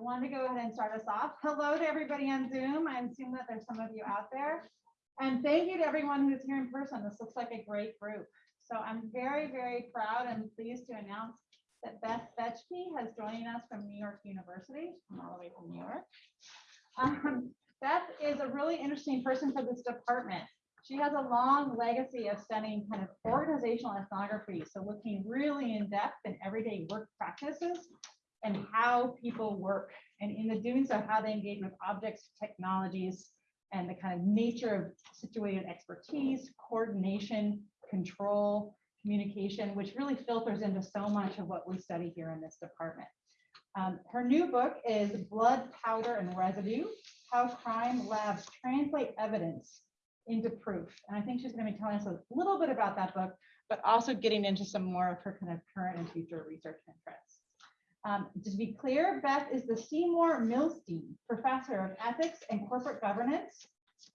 I wanted to go ahead and start us off. Hello to everybody on Zoom. I assume that there's some of you out there. And thank you to everyone who's here in person. This looks like a great group. So I'm very, very proud and pleased to announce that Beth Bechky has joined us from New York University, from all the way from New York. Um, Beth is a really interesting person for this department. She has a long legacy of studying kind of organizational ethnography, so looking really in depth in everyday work practices and how people work, and in the doing so, how they engage with objects, technologies, and the kind of nature of situated expertise, coordination, control, communication, which really filters into so much of what we study here in this department. Um, her new book is Blood, Powder, and Residue, How Crime Labs Translate Evidence into Proof. And I think she's going to be telling us a little bit about that book, but also getting into some more of her kind of current and future research interests. Um, to be clear, Beth is the Seymour Milstein Professor of Ethics and Corporate Governance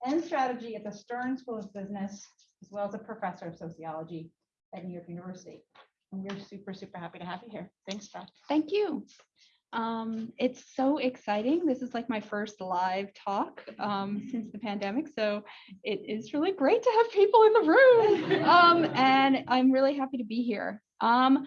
and Strategy at the Stern School of Business, as well as a professor of sociology at New York University. And we're super, super happy to have you here. Thanks, Beth. Thank you. Um, it's so exciting. This is like my first live talk um, since the pandemic. So it is really great to have people in the room. Um, and I'm really happy to be here. Um,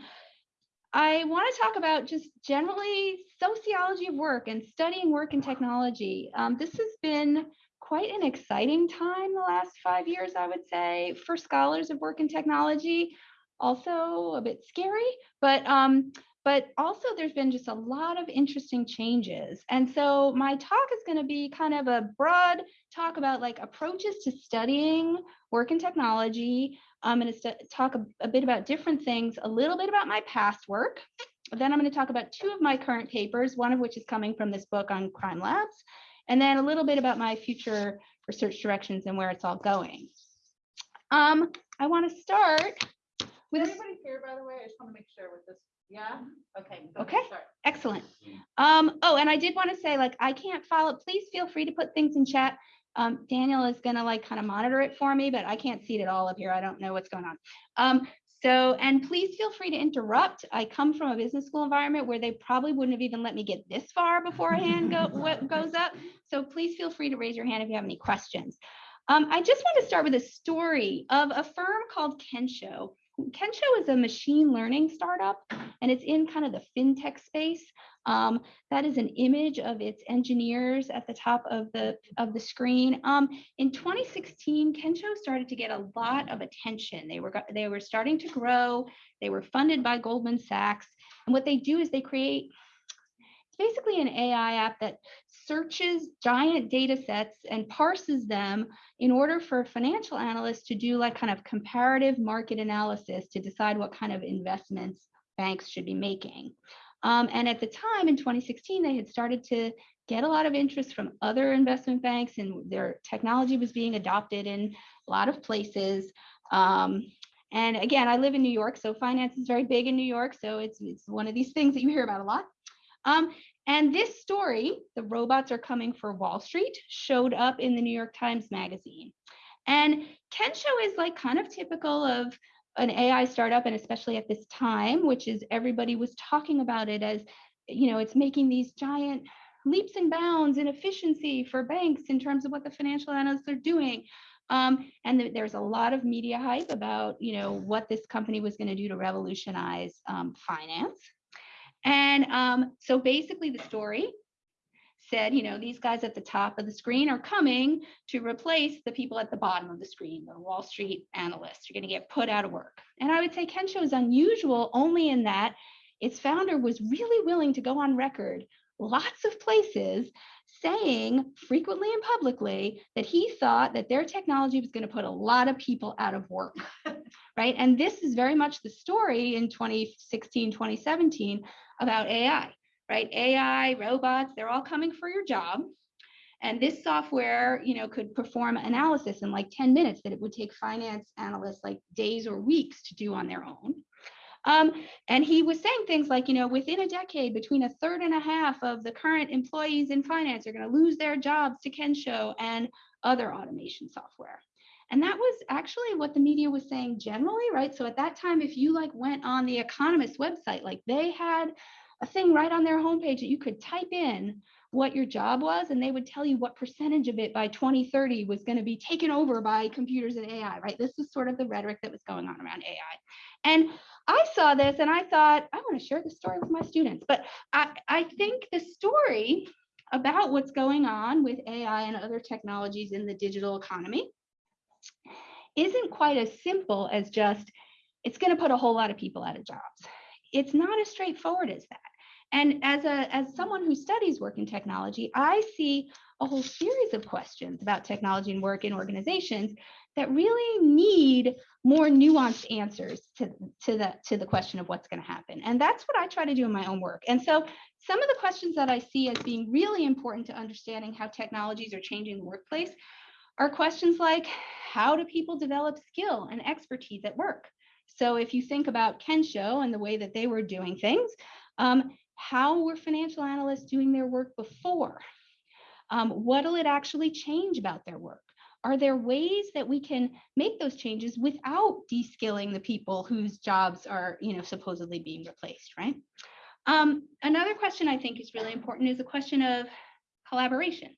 I want to talk about just generally sociology of work and studying work and technology. Um, this has been quite an exciting time the last five years, I would say, for scholars of work and technology. Also a bit scary, but um, but also there's been just a lot of interesting changes. And so my talk is going to be kind of a broad talk about like approaches to studying work and technology. I'm going to talk a, a bit about different things, a little bit about my past work. Then I'm going to talk about two of my current papers, one of which is coming from this book on crime labs, and then a little bit about my future research directions and where it's all going. Um, I want to start with. Is everybody here, by the way? I just want to make sure with this. Yeah. Okay. Okay. Excellent. Um, oh, and I did want to say, like, I can't follow. Please feel free to put things in chat. Um, Daniel is going to like kind of monitor it for me, but I can't see it at all up here. I don't know what's going on. Um, so, and please feel free to interrupt. I come from a business school environment where they probably wouldn't have even let me get this far before a hand go, what goes up. So please feel free to raise your hand if you have any questions. Um, I just want to start with a story of a firm called Kensho. Kensho is a machine learning startup and it's in kind of the fintech space. Um, that is an image of its engineers at the top of the of the screen. Um, in 2016, Kensho started to get a lot of attention. They were they were starting to grow. They were funded by Goldman Sachs, and what they do is they create basically an AI app that searches giant data sets and parses them in order for financial analysts to do like kind of comparative market analysis to decide what kind of investments banks should be making. Um, and at the time in 2016, they had started to get a lot of interest from other investment banks and their technology was being adopted in a lot of places. Um, and again, I live in New York, so finance is very big in New York. So it's, it's one of these things that you hear about a lot. Um, and this story, The Robots Are Coming for Wall Street, showed up in the New York Times Magazine. And Kensho is like kind of typical of an AI startup, and especially at this time, which is everybody was talking about it as, you know, it's making these giant leaps and bounds in efficiency for banks in terms of what the financial analysts are doing. Um, and th there's a lot of media hype about, you know, what this company was going to do to revolutionize um, finance. And um, so basically the story said, you know, these guys at the top of the screen are coming to replace the people at the bottom of the screen, the Wall Street analysts. You're going to get put out of work. And I would say Kensho is unusual only in that its founder was really willing to go on record lots of places saying frequently and publicly that he thought that their technology was going to put a lot of people out of work right and this is very much the story in 2016 2017 about ai right? AI, robots, they're all coming for your job. And this software, you know, could perform analysis in like 10 minutes that it would take finance analysts like days or weeks to do on their own. Um, and he was saying things like, you know, within a decade, between a third and a half of the current employees in finance are going to lose their jobs to Kensho and other automation software. And that was actually what the media was saying generally, right? So at that time, if you like went on the Economist website, like they had a thing right on their homepage that you could type in what your job was and they would tell you what percentage of it by 2030 was going to be taken over by computers and AI, right? This was sort of the rhetoric that was going on around AI. And I saw this and I thought, I want to share the story with my students. But I, I think the story about what's going on with AI and other technologies in the digital economy isn't quite as simple as just, it's going to put a whole lot of people out of jobs. It's not as straightforward as that. And as a as someone who studies work in technology, I see a whole series of questions about technology and work in organizations that really need more nuanced answers to, to the to the question of what's going to happen. And that's what I try to do in my own work. And so some of the questions that I see as being really important to understanding how technologies are changing the workplace are questions like how do people develop skill and expertise at work? So if you think about Kensho and the way that they were doing things, um, how were financial analysts doing their work before? Um, what will it actually change about their work? Are there ways that we can make those changes without de-skilling the people whose jobs are, you know, supposedly being replaced, right? Um, another question I think is really important is a question of collaboration.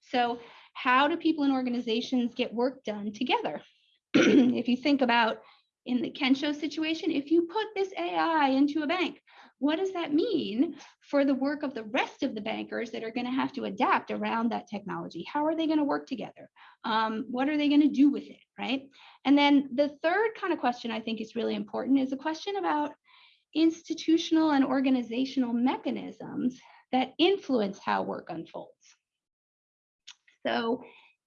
So how do people and organizations get work done together? if you think about in the Kensho situation, if you put this AI into a bank, what does that mean for the work of the rest of the bankers that are going to have to adapt around that technology? How are they going to work together? Um, what are they going to do with it, right? And then the third kind of question I think is really important is a question about institutional and organizational mechanisms that influence how work unfolds. So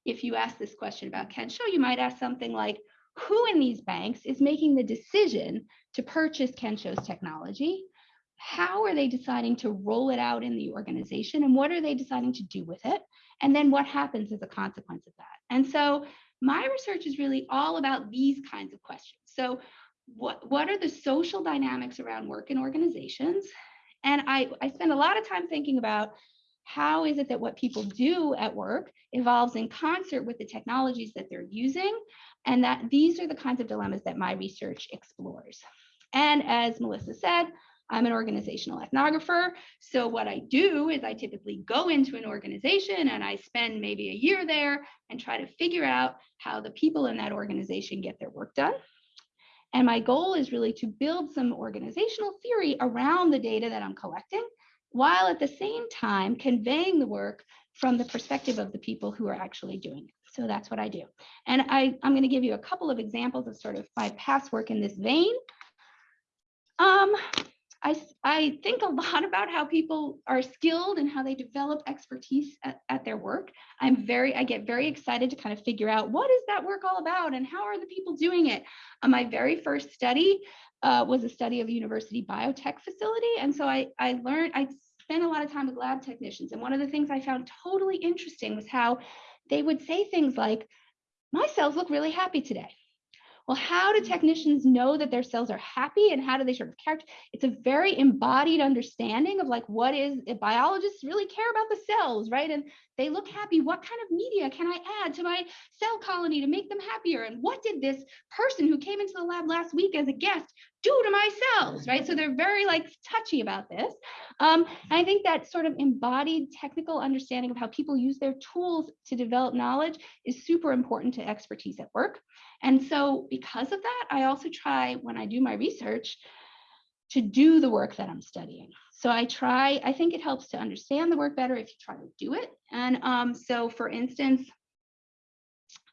if you ask this question about Kensho, you might ask something like, who in these banks is making the decision to purchase Kensho's technology? how are they deciding to roll it out in the organization and what are they deciding to do with it? And then what happens as a consequence of that? And so my research is really all about these kinds of questions. So what, what are the social dynamics around work in organizations? And I, I spend a lot of time thinking about how is it that what people do at work evolves in concert with the technologies that they're using? And that these are the kinds of dilemmas that my research explores. And as Melissa said, I'm an organizational ethnographer. So what I do is I typically go into an organization and I spend maybe a year there and try to figure out how the people in that organization get their work done. And my goal is really to build some organizational theory around the data that I'm collecting, while at the same time conveying the work from the perspective of the people who are actually doing it. So that's what I do. And I, I'm going to give you a couple of examples of sort of my past work in this vein. Um, I, I think a lot about how people are skilled and how they develop expertise at, at their work. I'm very, I get very excited to kind of figure out what is that work all about and how are the people doing it. Uh, my very first study uh, was a study of a university biotech facility. And so I, I learned, I spent a lot of time with lab technicians. And one of the things I found totally interesting was how they would say things like, my cells look really happy today well, how do hmm. technicians know that their cells are happy and how do they sort of character? It's a very embodied understanding of like what is eh, biologists really care about the cells, right? And they look happy. What kind of media can I add to my cell colony to make them happier? And what did this person who came into the lab last week as a guest do to my cells, right? So they're very like touchy about this. Um, I think that sort of embodied technical understanding of how people use their tools to develop knowledge is super important to expertise at work. And so because of that, I also try when I do my research to do the work that I'm studying. So I try, I think it helps to understand the work better if you try to do it. And um, so for instance,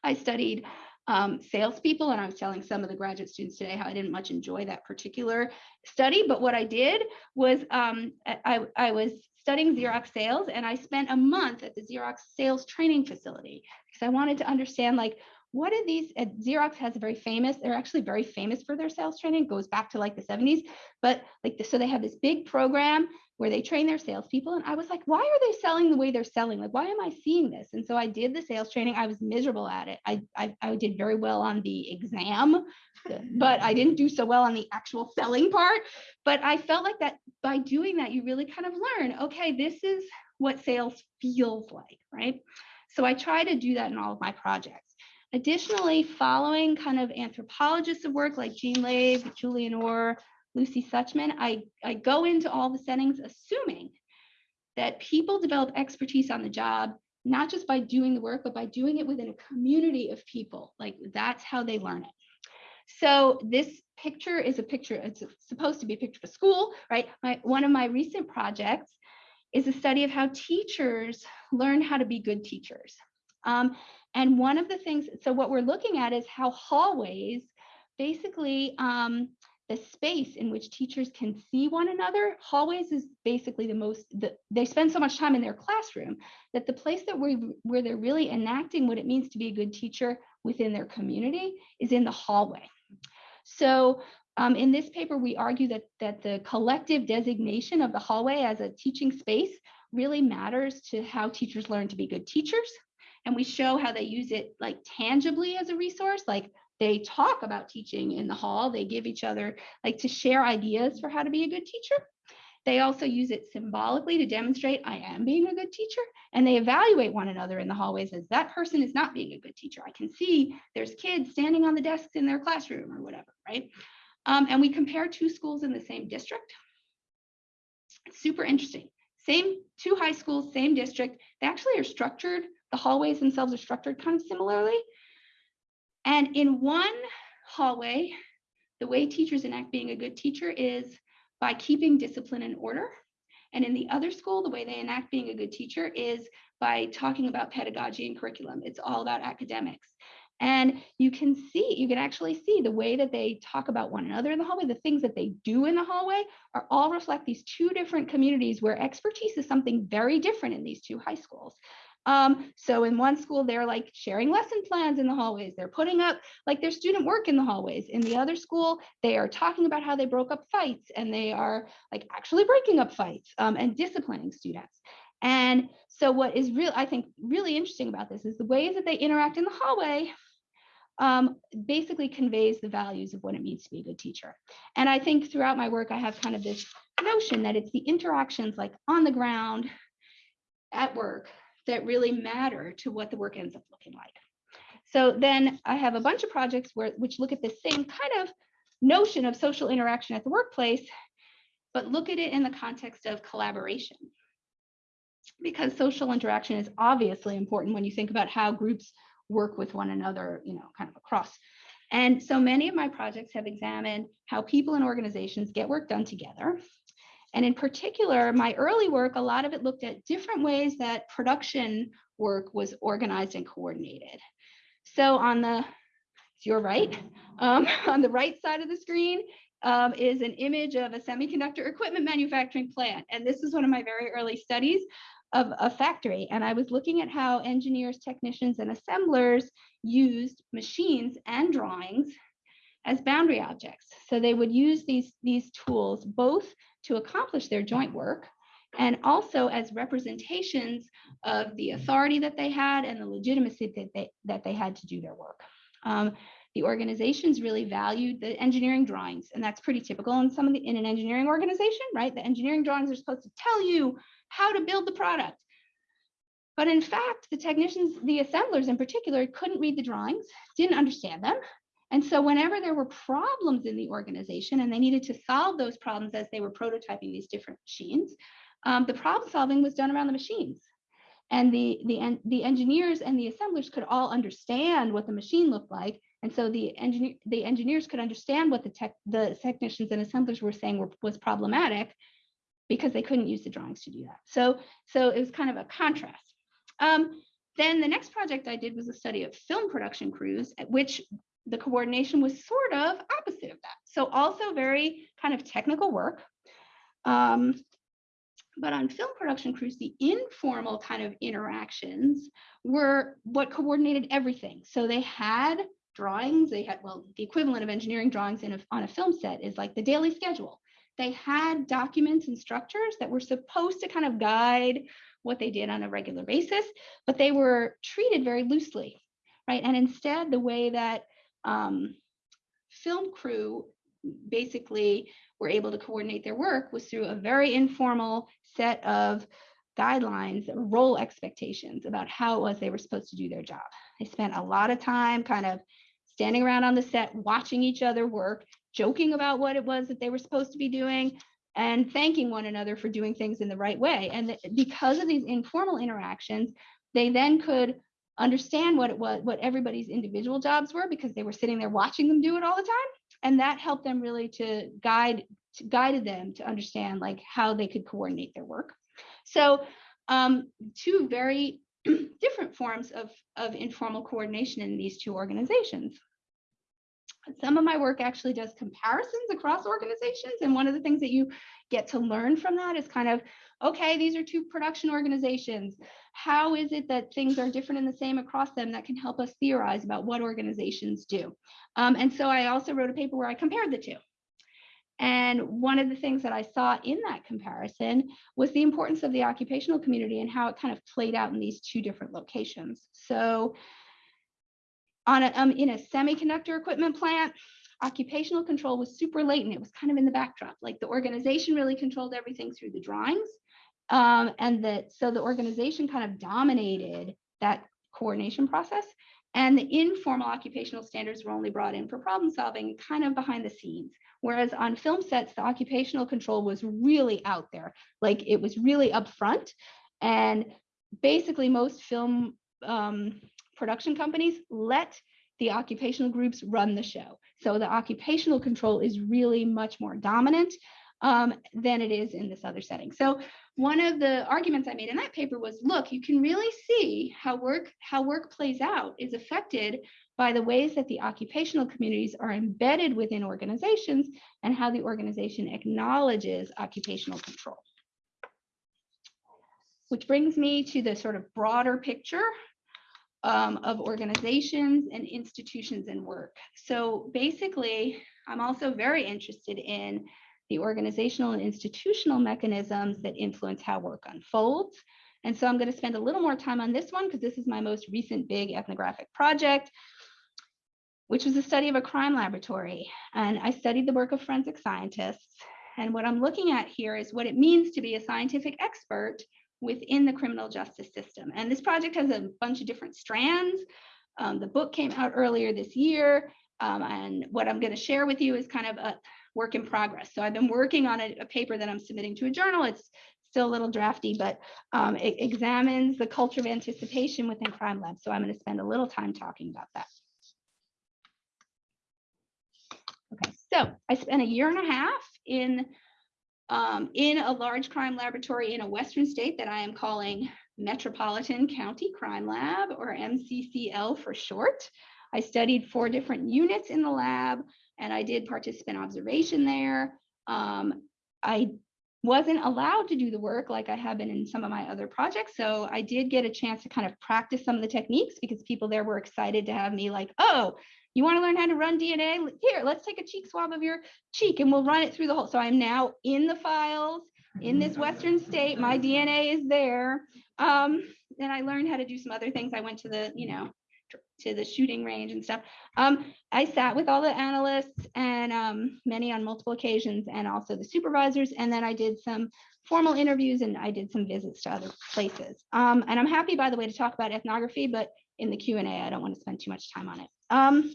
I studied um, salespeople, and I was telling some of the graduate students today how I didn't much enjoy that particular study. But what I did was um, I, I was studying Xerox sales, and I spent a month at the Xerox sales training facility because I wanted to understand like what are these xerox has a very famous they're actually very famous for their sales training it goes back to like the 70s but like the, so they have this big program where they train their salespeople and i was like why are they selling the way they're selling? Like why am i seeing this? And so i did the sales training. I was miserable at it. I i, I did very well on the exam but i didn't do so well on the actual selling part. But i felt like that by doing that you really kind of learn okay this is what sales feels like right? So i try to do that in all of my projects. Additionally, following kind of anthropologists of work like Jean Lave, Julian Orr, Lucy Suchman, I, I go into all the settings assuming that people develop expertise on the job, not just by doing the work, but by doing it within a community of people. Like that's how they learn it. So this picture is a picture, it's supposed to be a picture of a school, right? My, one of my recent projects is a study of how teachers learn how to be good teachers. Um, and one of the things, so what we're looking at is how hallways basically um, the space in which teachers can see one another. Hallways is basically the most, the, they spend so much time in their classroom that the place that we where they're really enacting what it means to be a good teacher within their community is in the hallway. So um, in this paper, we argue that, that the collective designation of the hallway as a teaching space really matters to how teachers learn to be good teachers. And we show how they use it like tangibly as a resource, like they talk about teaching in the hall. They give each other like to share ideas for how to be a good teacher. They also use it symbolically to demonstrate I am being a good teacher. And they evaluate one another in the hallways as that person is not being a good teacher. I can see there's kids standing on the desks in their classroom or whatever, right? Um, and we compare two schools in the same district. Super interesting. Same two high schools, same district. They actually are structured, the hallways themselves are structured kind of similarly. And in one hallway, the way teachers enact being a good teacher is by keeping discipline and order. And in the other school, the way they enact being a good teacher is by talking about pedagogy and curriculum. It's all about academics. And you can see, you can actually see the way that they talk about one another in the hallway, the things that they do in the hallway are all reflect these two different communities where expertise is something very different in these two high schools. Um, so in one school, they're like sharing lesson plans in the hallways. They're putting up like their student work in the hallways. In the other school, they are talking about how they broke up fights and they are like actually breaking up fights um, and disciplining students. And so what is real, I think really interesting about this is the ways that they interact in the hallway um, basically conveys the values of what it means to be a good teacher. And I think throughout my work, I have kind of this notion that it's the interactions like on the ground at work that really matter to what the work ends up looking like. So then I have a bunch of projects where which look at the same kind of notion of social interaction at the workplace, but look at it in the context of collaboration. Because social interaction is obviously important when you think about how groups work with one another, you know, kind of across. And so many of my projects have examined how people and organizations get work done together and in particular, my early work, a lot of it looked at different ways that production work was organized and coordinated. So on the, to your right, um, on the right side of the screen um, is an image of a semiconductor equipment manufacturing plant. And this is one of my very early studies of a factory. And I was looking at how engineers, technicians, and assemblers used machines and drawings as boundary objects. So they would use these, these tools both to accomplish their joint work and also as representations of the authority that they had and the legitimacy that they, that they had to do their work. Um, the organizations really valued the engineering drawings, and that's pretty typical in some of the in an engineering organization, right? The engineering drawings are supposed to tell you how to build the product. But in fact, the technicians, the assemblers in particular, couldn't read the drawings, didn't understand them, and so whenever there were problems in the organization and they needed to solve those problems as they were prototyping these different machines, um, the problem solving was done around the machines. And the, the, the engineers and the assemblers could all understand what the machine looked like. And so the, engineer, the engineers could understand what the, tech, the technicians and assemblers were saying were, was problematic because they couldn't use the drawings to do that. So, so it was kind of a contrast. Um, then the next project I did was a study of film production crews, which the coordination was sort of opposite of that. So also very kind of technical work. Um, but on film production crews, the informal kind of interactions were what coordinated everything. So they had drawings, they had, well, the equivalent of engineering drawings in a, on a film set is like the daily schedule. They had documents and structures that were supposed to kind of guide what they did on a regular basis, but they were treated very loosely, right? And instead, the way that um, film crew basically were able to coordinate their work was through a very informal set of guidelines, role expectations about how it was they were supposed to do their job. They spent a lot of time kind of standing around on the set, watching each other work, joking about what it was that they were supposed to be doing, and thanking one another for doing things in the right way. And because of these informal interactions, they then could understand what it was, what everybody's individual jobs were because they were sitting there watching them do it all the time. And that helped them really to guide, to guided them to understand like how they could coordinate their work. So um, two very different forms of, of informal coordination in these two organizations. Some of my work actually does comparisons across organizations. And one of the things that you get to learn from that is kind of, okay, these are two production organizations. How is it that things are different and the same across them that can help us theorize about what organizations do? Um, and so I also wrote a paper where I compared the two. And one of the things that I saw in that comparison was the importance of the occupational community and how it kind of played out in these two different locations. So on a, um, in a semiconductor equipment plant, occupational control was super latent. It was kind of in the backdrop, like the organization really controlled everything through the drawings. Um, and that so the organization kind of dominated that coordination process. And the informal occupational standards were only brought in for problem solving, kind of behind the scenes. Whereas on film sets, the occupational control was really out there, like it was really upfront. And basically, most film um, production companies let the occupational groups run the show. So the occupational control is really much more dominant um, than it is in this other setting. So one of the arguments I made in that paper was, look, you can really see how work how work plays out is affected by the ways that the occupational communities are embedded within organizations and how the organization acknowledges occupational control. Which brings me to the sort of broader picture um, of organizations and institutions and work. So basically, I'm also very interested in the organizational and institutional mechanisms that influence how work unfolds. And so I'm going to spend a little more time on this one because this is my most recent big ethnographic project, which was a study of a crime laboratory. And I studied the work of forensic scientists. And what I'm looking at here is what it means to be a scientific expert within the criminal justice system. And this project has a bunch of different strands. Um, the book came out earlier this year. Um, and what I'm going to share with you is kind of a work in progress. So I've been working on a, a paper that I'm submitting to a journal. It's still a little drafty, but um, it examines the culture of anticipation within crime labs. So I'm going to spend a little time talking about that. Okay, so I spent a year and a half in um, in a large crime laboratory in a Western state that I am calling Metropolitan County Crime Lab or MCCL for short. I studied four different units in the lab and I did participant observation there. Um, I wasn't allowed to do the work like I have been in some of my other projects. So I did get a chance to kind of practice some of the techniques because people there were excited to have me like, oh, you want to learn how to run DNA? Here, let's take a cheek swab of your cheek and we'll run it through the whole. So I'm now in the files in this Western state. My DNA is there. Um, and I learned how to do some other things. I went to the, you know, to the shooting range and stuff. Um, I sat with all the analysts and um, many on multiple occasions and also the supervisors. And then I did some formal interviews and I did some visits to other places. Um, and I'm happy, by the way, to talk about ethnography, but in the Q&A, I don't want to spend too much time on it. Um,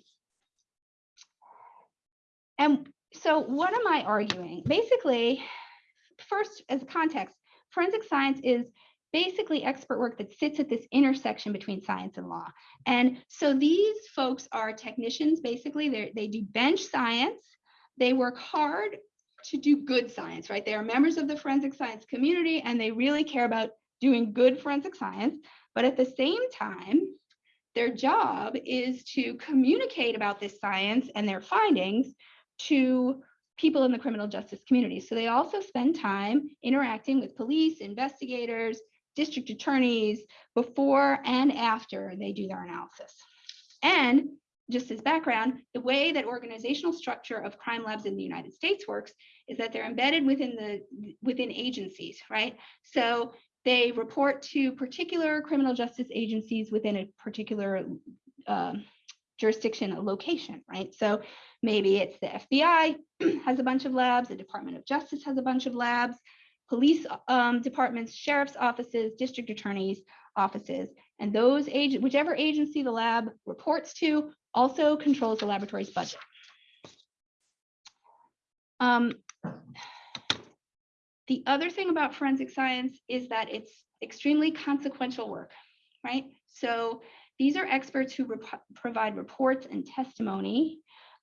and so what am I arguing? Basically, first as context, forensic science is basically expert work that sits at this intersection between science and law. And so these folks are technicians, basically, they they do bench science. They work hard to do good science, right? They are members of the forensic science community and they really care about doing good forensic science. But at the same time, their job is to communicate about this science and their findings to people in the criminal justice community. So they also spend time interacting with police, investigators, district attorneys before and after they do their analysis. And just as background, the way that organizational structure of crime labs in the United States works is that they're embedded within the within agencies, right? So they report to particular criminal justice agencies within a particular uh, jurisdiction, location, right? So maybe it's the FBI has a bunch of labs, the Department of Justice has a bunch of labs, police um, departments, sheriff's offices, district attorneys' offices, And those agent, whichever agency the lab reports to also controls the laboratory's budget. Um, the other thing about forensic science is that it's extremely consequential work, right? So these are experts who rep- provide reports and testimony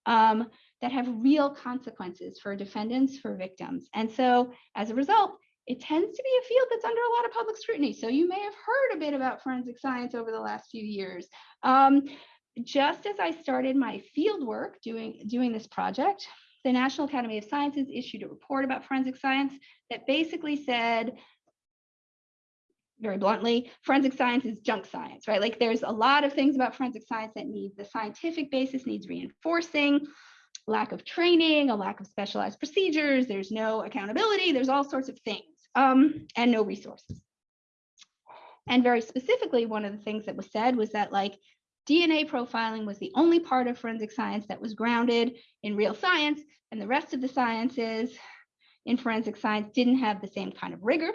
um, that have real consequences for defendants, for victims. And so as a result, it tends to be a field that's under a lot of public scrutiny. So you may have heard a bit about forensic science over the last few years. Um, just as I started my field work doing, doing this project, the National Academy of Sciences issued a report about forensic science that basically said, very bluntly, forensic science is junk science, right? Like there's a lot of things about forensic science that need the scientific basis needs reinforcing, lack of training, a lack of specialized procedures, there's no accountability, there's all sorts of things, um, and no resources. And very specifically, one of the things that was said was that like DNA profiling was the only part of forensic science that was grounded in real science, and the rest of the sciences in forensic science didn't have the same kind of rigor.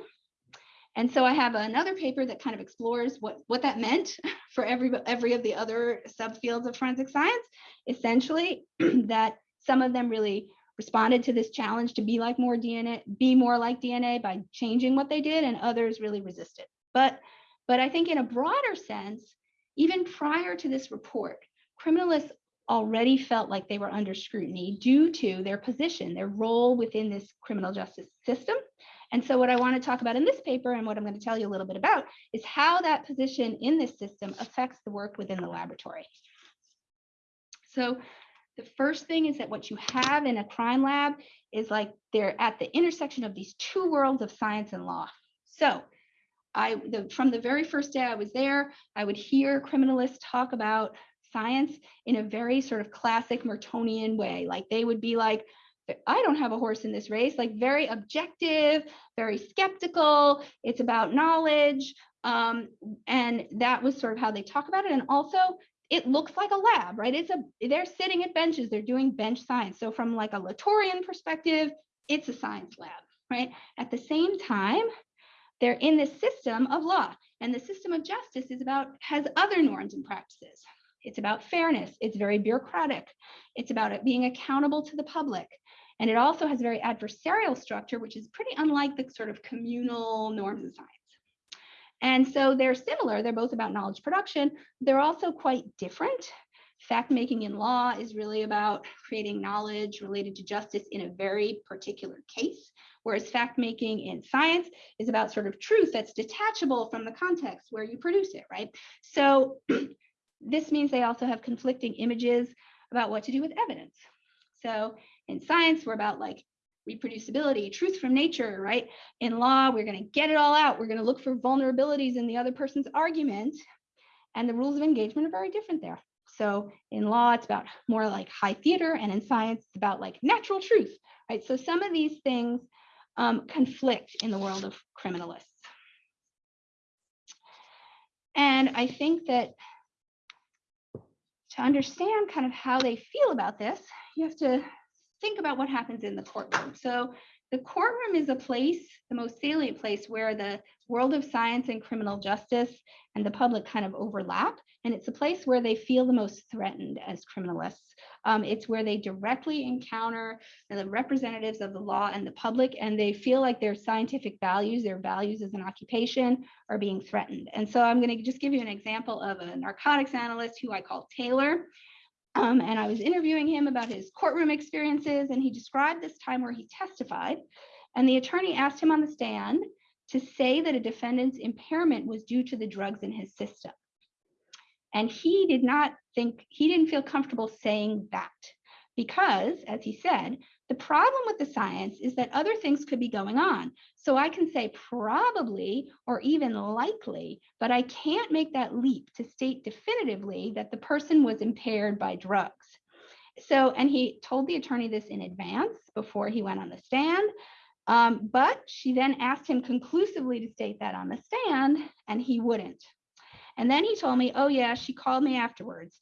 And so I have another paper that kind of explores what, what that meant for every, every of the other subfields of forensic science. Essentially, that some of them really responded to this challenge to be like more DNA, be more like DNA by changing what they did, and others really resisted. But, but I think in a broader sense, even prior to this report, criminalists already felt like they were under scrutiny due to their position, their role within this criminal justice system. And so what I want to talk about in this paper and what I'm going to tell you a little bit about is how that position in this system affects the work within the laboratory. So the first thing is that what you have in a crime lab is like they're at the intersection of these two worlds of science and law. So I, the, from the very first day I was there, I would hear criminalists talk about science in a very sort of classic Mertonian way. Like they would be like, I don't have a horse in this race, like very objective, very skeptical. It's about knowledge. Um, and that was sort of how they talk about it. And also, it looks like a lab, right? It's a they're sitting at benches, they're doing bench science. So from like a Latourian perspective, it's a science lab, right? At the same time, they're in this system of law, and the system of justice is about has other norms and practices. It's about fairness. It's very bureaucratic. It's about it being accountable to the public. And it also has a very adversarial structure, which is pretty unlike the sort of communal norms of science. And so they're similar. They're both about knowledge production. They're also quite different. Fact making in law is really about creating knowledge related to justice in a very particular case, whereas fact making in science is about sort of truth that's detachable from the context where you produce it, right? So this means they also have conflicting images about what to do with evidence. So in science, we're about like reproducibility, truth from nature, right? In law, we're going to get it all out. We're going to look for vulnerabilities in the other person's argument. And the rules of engagement are very different there. So in law, it's about more like high theater, and in science, it's about like natural truth, right? So some of these things um, conflict in the world of criminalists. And I think that to understand kind of how they feel about this, you have to think about what happens in the courtroom. So the courtroom is a place, the most salient place where the world of science and criminal justice and the public kind of overlap. And it's a place where they feel the most threatened as criminalists. Um, it's where they directly encounter the representatives of the law and the public, and they feel like their scientific values, their values as an occupation, are being threatened. And so I'm going to just give you an example of a narcotics analyst who I call Taylor. Um, and I was interviewing him about his courtroom experiences, and he described this time where he testified. And the attorney asked him on the stand to say that a defendant's impairment was due to the drugs in his system. And he did not think, he didn't feel comfortable saying that because, as he said, the problem with the science is that other things could be going on. So I can say probably or even likely, but I can't make that leap to state definitively that the person was impaired by drugs. So, and he told the attorney this in advance before he went on the stand. Um, but she then asked him conclusively to state that on the stand, and he wouldn't. And then he told me, oh, yeah, she called me afterwards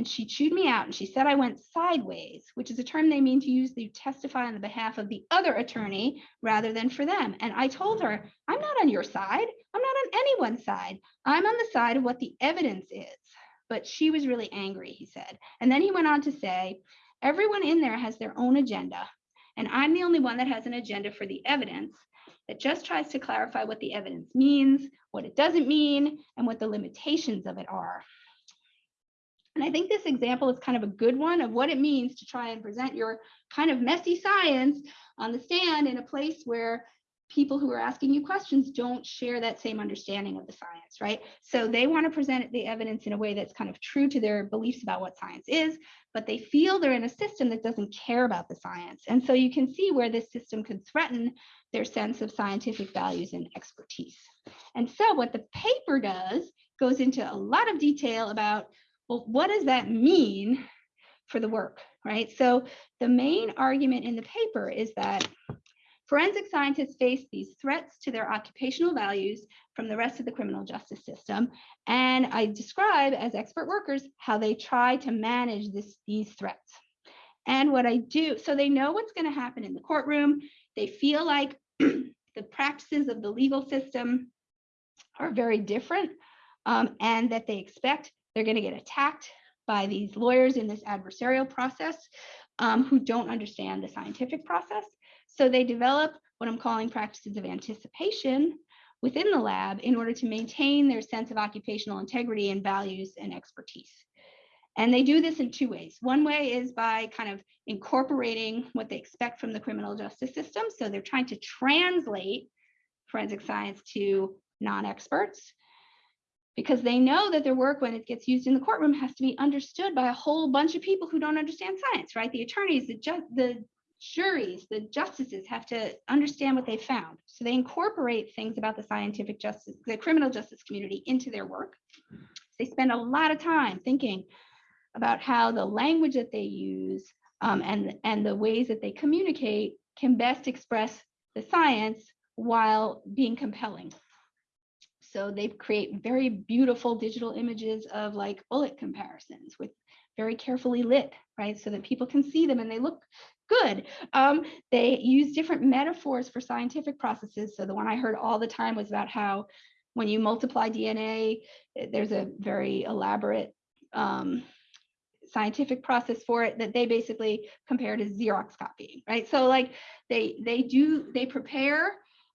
and she chewed me out and she said I went sideways, which is a term they mean to use to testify on the behalf of the other attorney rather than for them. And I told her, I'm not on your side. I'm not on anyone's side. I'm on the side of what the evidence is. But she was really angry, he said. And then he went on to say, everyone in there has their own agenda. And I'm the only one that has an agenda for the evidence that just tries to clarify what the evidence means, what it doesn't mean, and what the limitations of it are. And I think this example is kind of a good one of what it means to try and present your kind of messy science on the stand in a place where people who are asking you questions don't share that same understanding of the science, right? So they want to present the evidence in a way that's kind of true to their beliefs about what science is, but they feel they're in a system that doesn't care about the science. And so you can see where this system could threaten their sense of scientific values and expertise. And so what the paper does goes into a lot of detail about, well, what does that mean for the work, right? So the main argument in the paper is that Forensic scientists face these threats to their occupational values from the rest of the criminal justice system. And I describe as expert workers how they try to manage this, these threats. And what I do, so they know what's going to happen in the courtroom. They feel like the practices of the legal system are very different um, and that they expect they're going to get attacked by these lawyers in this adversarial process um, who don't understand the scientific process. So they develop what I'm calling practices of anticipation within the lab in order to maintain their sense of occupational integrity and values and expertise. And they do this in two ways. One way is by kind of incorporating what they expect from the criminal justice system. So they're trying to translate forensic science to non-experts because they know that their work when it gets used in the courtroom has to be understood by a whole bunch of people who don't understand science, right? The attorneys, the, ju the juries, the justices have to understand what they found. So they incorporate things about the scientific justice, the criminal justice community into their work. They spend a lot of time thinking about how the language that they use um, and, and the ways that they communicate can best express the science while being compelling. So they create very beautiful digital images of like bullet comparisons with very carefully lit, right? So that people can see them and they look good. Um, they use different metaphors for scientific processes. So the one I heard all the time was about how when you multiply DNA, eh, there's a very elaborate um, scientific process for it that they basically compare to Xerox copying, right? So like they they do they prepare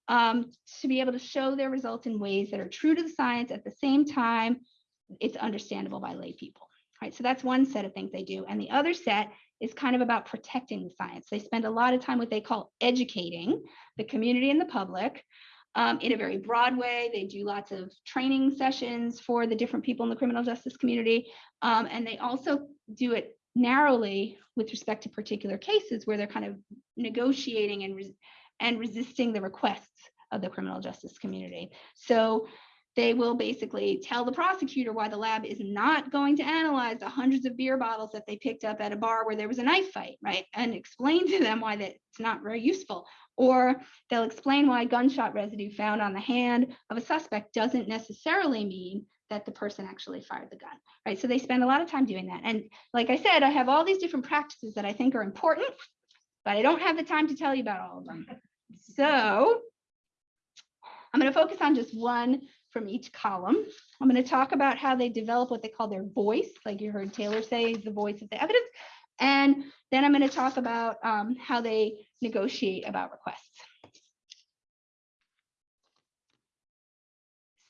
um, to be able to show their results in ways that are true to the science at the same time it's understandable by lay people, right? So that's one set of things they do, and the other set is kind of about protecting the science. They spend a lot of time what they call educating the community and the public um, in a very broad way. They do lots of training sessions for the different people in the criminal justice community. Um, and they also do it narrowly with respect to particular cases where they're kind of negotiating and, and resisting the requests of the criminal justice community. So they will basically tell the prosecutor why the lab is not going to analyze the hundreds of beer bottles that they picked up at a bar where there was a knife fight, right? And explain to them why that's not very useful. Or they'll explain why gunshot residue found on the hand of a suspect doesn't necessarily mean that the person actually fired the gun, right? So they spend a lot of time doing that. And like I said, I have all these different practices that I think are important, but I don't have the time to tell you about all of them. So I'm going to focus on just one from each column. I'm going to talk about how they develop what they call their voice, like you heard Taylor say, the voice of the evidence. And then I'm going to talk about um, how they negotiate about requests.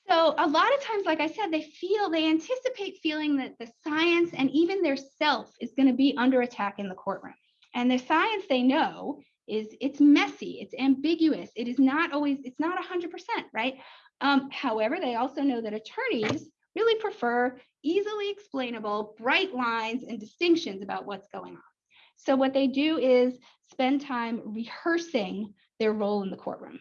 So a lot of times, like I said, they feel, they anticipate feeling that the science and even their self is going to be under attack in the courtroom. And the science they know is it's messy, it's ambiguous, it is not always, it's not 100%, right? Um, however, they also know that attorneys really prefer easily explainable, bright lines and distinctions about what's going on. So what they do is spend time rehearsing their role in the courtroom.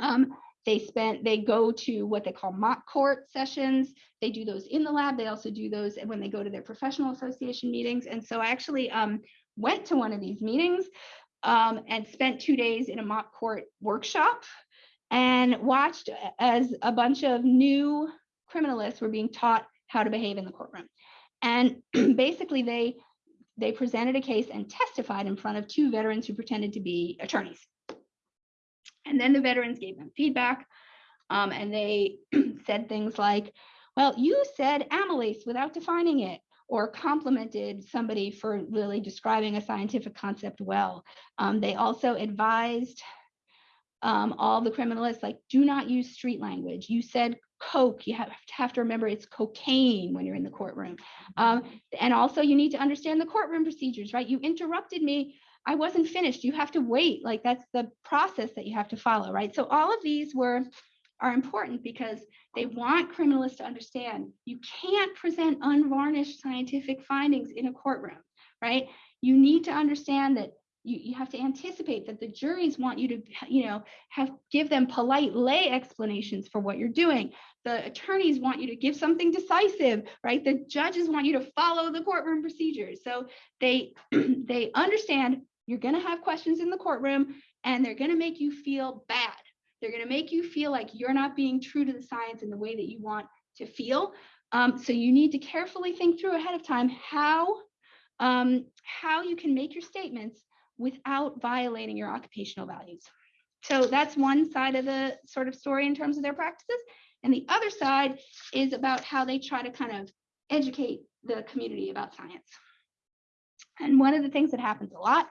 Um, they spent they go to what they call mock court sessions they do those in the lab they also do those when they go to their professional association meetings and so i actually um, went to one of these meetings um, and spent two days in a mock court workshop and watched as a bunch of new criminalists were being taught how to behave in the courtroom. And basically they, they presented a case and testified in front of two veterans who pretended to be attorneys. And then the veterans gave them feedback. um, and they said things like, well, you said amylase without defining it, or complimented somebody for really describing a scientific concept well. Um, they also advised um, all the criminalists, like, do not use street language. You said coke, you have to have to remember it's cocaine when you're in the courtroom. Um, and also you need to understand the courtroom procedures, right? You interrupted me. I wasn't finished. You have to wait. Like that's the process that you have to follow, right? So all of these were are important because they want criminalists to understand you can't present unvarnished scientific findings in a courtroom, right? You need to understand that you, you have to anticipate that the juries want you to, you know, have give them polite lay explanations for what you're doing. The attorneys want you to give something decisive, right? The judges want you to follow the courtroom procedures. So they they understand you're going to have questions in the courtroom and they're going to make you feel bad. They're going to make you feel like you're not being true to the science in the way that you want to feel. Um, so you need to carefully think through ahead of time how um, how you can make your statements without violating your occupational values. So that's one side of the sort of story in terms of their practices. And the other side is about how they try to kind of educate the community about science. And one of the things that happens a lot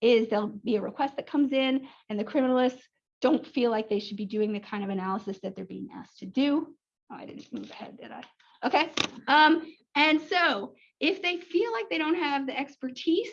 is there'll be a request that comes in and the criminalists don't feel like they should be doing the kind of analysis that they're being asked to do. Oh, I didn't move ahead, did I? Okay. Um, and so if they feel like they don't have the expertise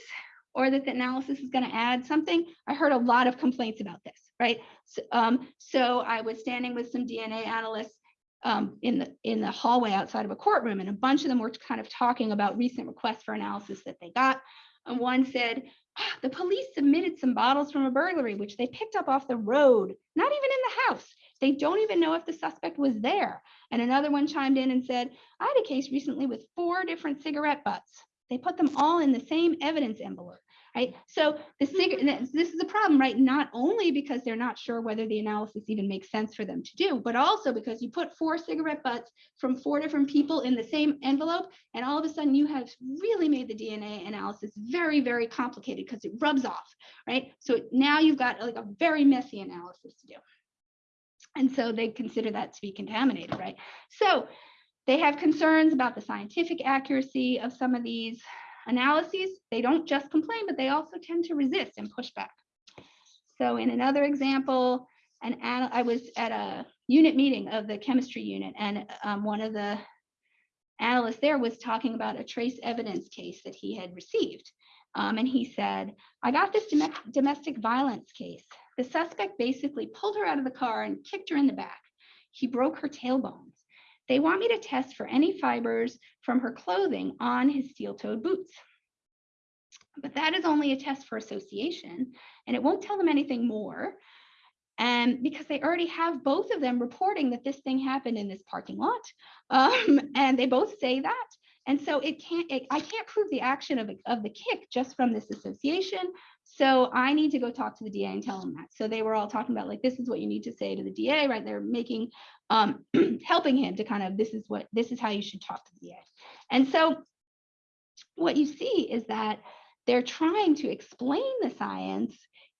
or that the analysis is going to add something, I heard a lot of complaints about this, right? So, um, so I was standing with some DNA analysts um, in the in the hallway outside of a courtroom, and a bunch of them were kind of talking about recent requests for analysis that they got. And one said, "Ah, the police submitted some bottles from a burglary, which they picked up off the road, not even in the house. They don't even know if the suspect was there. And another one chimed in and said, I had a case recently with four different cigarette butts. They put them all in the same evidence envelope, right? So the mm-hmm. this is a problem, right? Not only because they're not sure whether the analysis even makes sense for them to do, but also because you put four cigarette butts from four different people in the same envelope, and all of a sudden you have really made the DNA analysis very, very complicated because it rubs off, right? So now you've got like a very messy analysis to do. And so they consider that to be contaminated, right? So they have concerns about the scientific accuracy of some of these analyses. They don't just complain, but they also tend to resist and push back. So in another example, an I was at a unit meeting of the chemistry unit, and um, one of the analysts there was talking about a trace evidence case that he had received. Um, and he said, I got this dom domestic violence case. The suspect basically pulled her out of the car and kicked her in the back. He broke her tailbones. They want me to test for any fibers from her clothing on his steel-toed boots. But that is only a test for association, and it won't tell them anything more. And because they already have both of them reporting that this thing happened in this parking lot, um, and they both say that. And so it can't, it, I can't prove the action of, of the kick just from this association. So I need to go talk to the DA and tell them that. So they were all talking about like, this is what you need to say to the DA, right? They're making, um, helping him to kind of, this is what, this is how you should talk to the DA. And so what you see is that they're trying to explain the science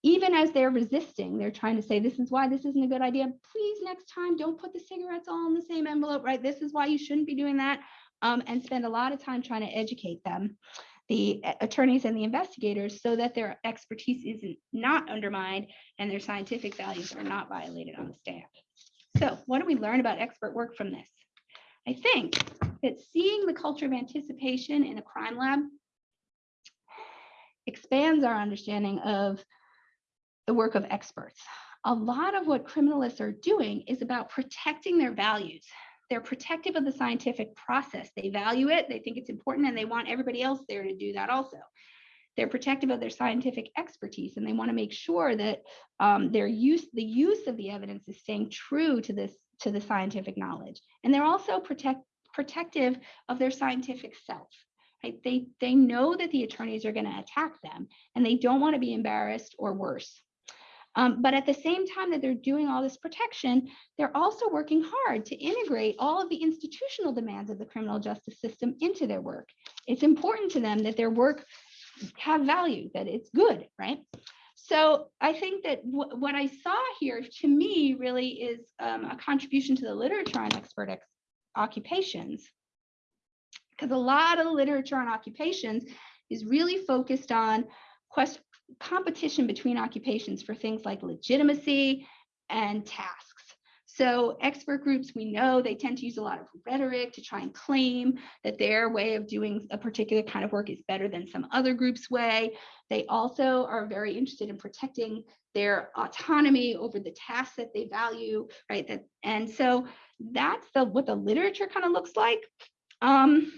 even as they're resisting, they're trying to say, this is why this isn't a good idea. Please, next time, don't put the cigarettes all in the same envelope, right? This is why you shouldn't be doing that. Um, and spend a lot of time trying to educate them, the uh, attorneys and the investigators, so that their expertise isn't not undermined and their scientific values are not violated on the stand. So what do we learn about expert work from this? I think that seeing the culture of anticipation in a crime lab expands our understanding of the work of experts. A lot of what criminalists are doing is about protecting their values. They're protective of the scientific process. They value it, they think it's important, and they want everybody else there to do that also. They're protective of their scientific expertise, and they want to make sure that um, their use, the use of the evidence is staying true to this, to the scientific knowledge. And they're also protect, protective of their scientific self. Right? They, they know that the attorneys are going to attack them, and they don't want to be embarrassed or worse. Um, but at the same time that they're doing all this protection, they're also working hard to integrate all of the institutional demands of the criminal justice system into their work. It's important to them that their work have value, that it's good, right? So I think that what I saw here to me really is um, a contribution to the literature on expert ex- occupations. Because a lot of the literature on occupations is really focused on quest- competition between occupations for things like legitimacy and tasks. So expert groups, we know they tend to use a lot of rhetoric to try and claim that their way of doing a particular kind of work is better than some other group's way. They also are very interested in protecting their autonomy over the tasks that they value, right? That and so that's the what the literature kind of looks like. Um,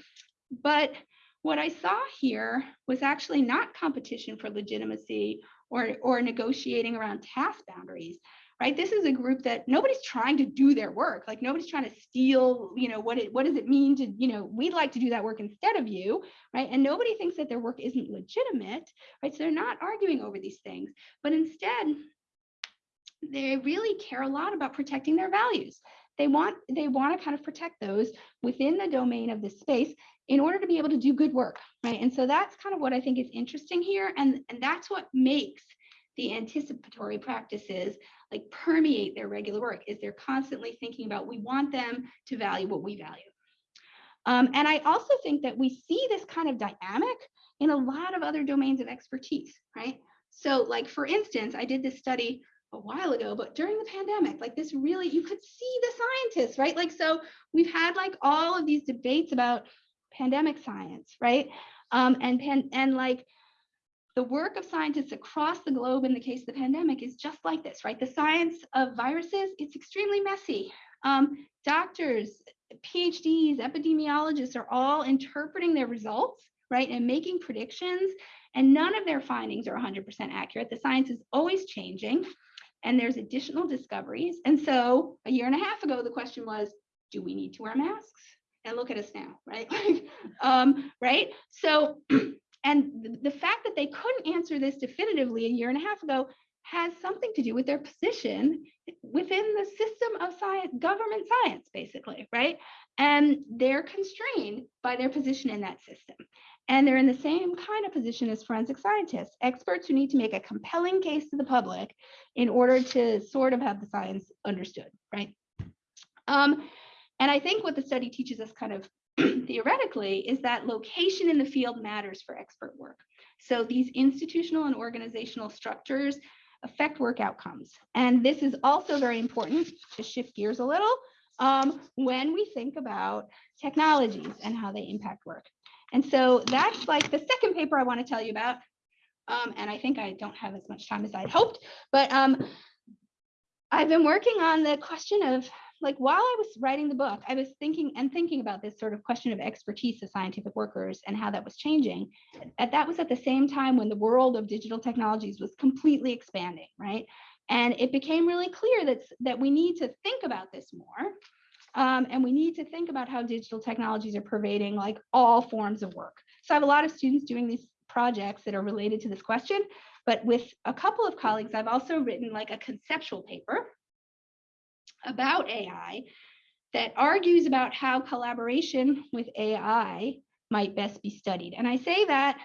but what I saw here was actually not competition for legitimacy or, or negotiating around task boundaries, right? This is a group that nobody's trying to do their work. Like nobody's trying to steal, you know, what it, what does it mean to, you know, we'd like to do that work instead of you, right? And nobody thinks that their work isn't legitimate, right? So they're not arguing over these things, but instead they really care a lot about protecting their values. They want, they want to kind of protect those within the domain of this space in order to be able to do good work, right? And so that's kind of what I think is interesting here. And, and that's what makes the anticipatory practices like permeate their regular work is they're constantly thinking about, we want them to value what we value. Um, and I also think that we see this kind of dynamic in a lot of other domains of expertise, right? So like, for instance, I did this study a while ago, but during the pandemic, like this really, you could see the scientists, right? Like, so we've had like all of these debates about pandemic science, right? Um, and pan, and like the work of scientists across the globe in the case of the pandemic is just like this, right? The science of viruses, it's extremely messy. Um, doctors, PhDs, epidemiologists are all interpreting their results, right? And making predictions, and none of their findings are 100% accurate. The science is always changing, and there's additional discoveries. And so a year and a half ago, the question was, do we need to wear masks? and look at us now, right? um, right? So, and the, fact that they couldn't answer this definitively a year and a half ago has something to do with their position within the system of science, government science, basically, right? And they're constrained by their position in that system. And they're in the same kind of position as forensic scientists, experts who need to make a compelling case to the public in order to sort of have the science understood, right? Um, and I think what the study teaches us kind of theoretically is that location in the field matters for expert work. So these institutional and organizational structures affect work outcomes. And this is also very important to shift gears a little um, when we think about technologies and how they impact work. And so that's like the second paper I want to tell you about. Um, and I think I don't have as much time as I'd hoped, but um, I've been working on the question of like while I was writing the book, I was thinking and thinking about this sort of question of expertise of scientific workers and how that was changing. At that was at the same time when the world of digital technologies was completely expanding, right? And it became really clear that, that we need to think about this more. Um, and we need to think about how digital technologies are pervading like all forms of work. So I have a lot of students doing these projects that are related to this question, but with a couple of colleagues, I've also written like a conceptual paper about AI that argues about how collaboration with AI might best be studied. And I say that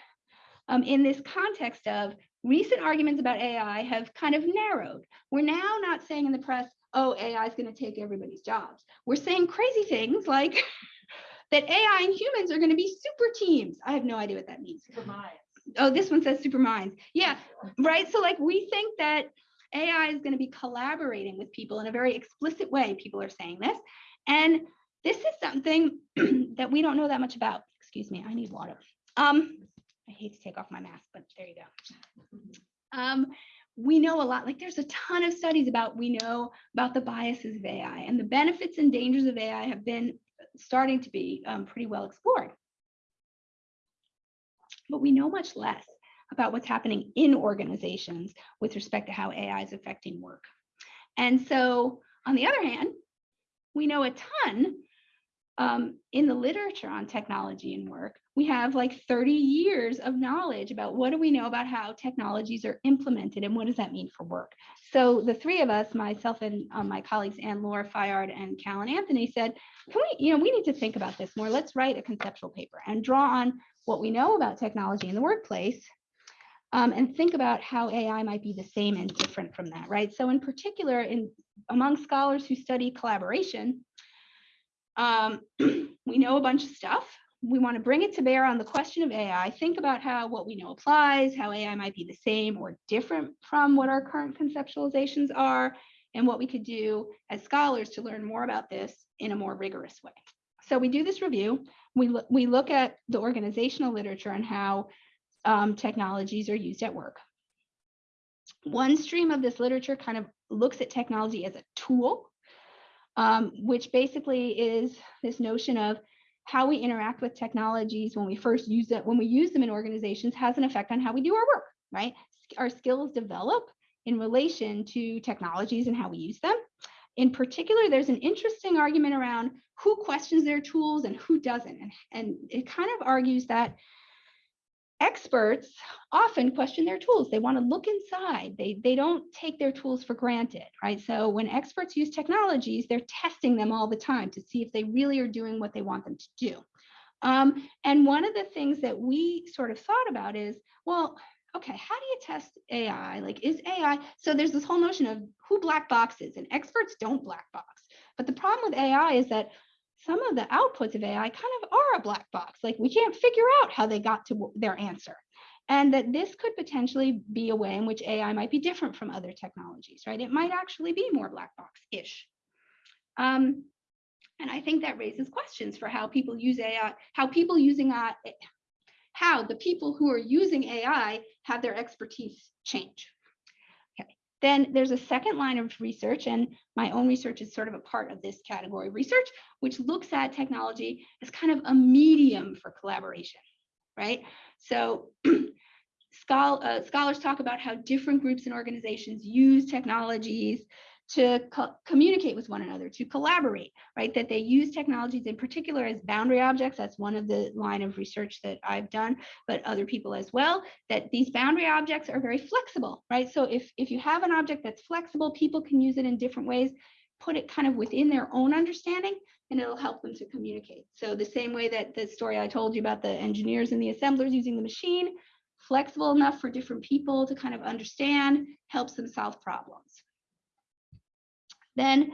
um, in this context of recent arguments about AI have kind of narrowed. We're now not saying in the press, oh, AI is going to take everybody's jobs. We're saying crazy things like that AI and humans are going to be super teams. I have no idea what that means. Super minds. Oh, this one says super minds. Yeah, right. So like we think that AI is going to be collaborating with people in a very explicit way. People are saying this. And this is something that we don't know that much about. Excuse me, I need water. Um, I hate to take off my mask, but there you go. Um, we know a lot, like there's a ton of studies about, we know about the biases of AI and the benefits and dangers of AI have been starting to be um, pretty well explored. But we know much less about what's happening in organizations with respect to how AI is affecting work. And so on the other hand, we know a ton um, in the literature on technology and work, we have like 30 years of knowledge about what do we know about how technologies are implemented and what does that mean for work. So the three of us, myself and um, my colleagues, Anne-Laure Fayard and Callen Anthony said, can we, you know, we need to think about this more. Let's write a conceptual paper and draw on what we know about technology in the workplace um, and think about how AI might be the same and different from that, right? So in particular, in among scholars who study collaboration, um, we know a bunch of stuff. We want to bring it to bear on the question of AI, think about how what we know applies, how AI might be the same or different from what our current conceptualizations are, and what we could do as scholars to learn more about this in a more rigorous way. So we do this review. We, look we look at the organizational literature and how um, technologies are used at work. One stream of this literature kind of looks at technology as a tool, um, which basically is this notion of how we interact with technologies when we first use it, when we use them in organizations has an effect on how we do our work, right? Our skills develop in relation to technologies and how we use them. In particular, there's an interesting argument around who questions their tools and who doesn't. And, and it kind of argues that experts often question their tools. They want to look inside. They, they don't take their tools for granted, right? So when experts use technologies, they're testing them all the time to see if they really are doing what they want them to do. Um, and one of the things that we sort of thought about is, well, okay, how do you test AI? Like, is AI, so there's this whole notion of who black boxes and experts don't black box. But the problem with AI is that some of the outputs of AI kind of are a black box. Like we can't figure out how they got to their answer. And that this could potentially be a way in which AI might be different from other technologies, right? It might actually be more black box-ish. Um, and I think that raises questions for how people use AI, how people using AI, how the people who are using AI have their expertise change. Then there's a second line of research, and my own research is sort of a part of this category research, which looks at technology as kind of a medium for collaboration, right? So schol uh, scholars talk about how different groups and organizations use technologies to co communicate with one another, to collaborate, right? That they use technologies in particular as boundary objects. That's one of the line of research that I've done, but other people as well, that these boundary objects are very flexible, right? So if, if you have an object that's flexible, people can use it in different ways, put it kind of within their own understanding, and it'll help them to communicate. So the same way that the story I told you about the engineers and the assemblers using the machine, flexible enough for different people to kind of understand, helps them solve problems. Then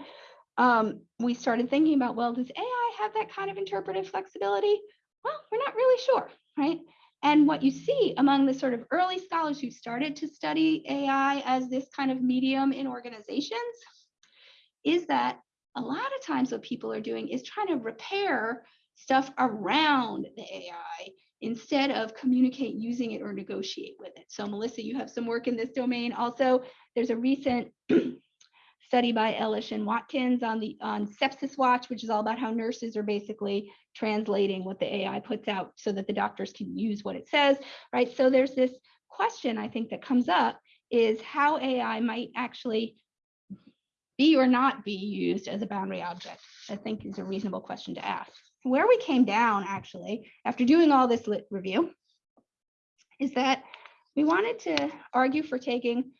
um, we started thinking about, well, does AI have that kind of interpretive flexibility? Well, we're not really sure, right? And what you see among the sort of early scholars who started to study AI as this kind of medium in organizations is that a lot of times what people are doing is trying to repair stuff around the AI instead of communicate using it or negotiate with it. So Melissa, you have some work in this domain. Also, there's a recent study by Elish and Watkins on the on Sepsis Watch, which is all about how nurses are basically translating what the AI puts out so that the doctors can use what it says, right? So there's this question I think that comes up is how AI might actually be or not be used as a boundary object, I think is a reasonable question to ask. Where we came down actually, after doing all this lit review, is that we wanted to argue for taking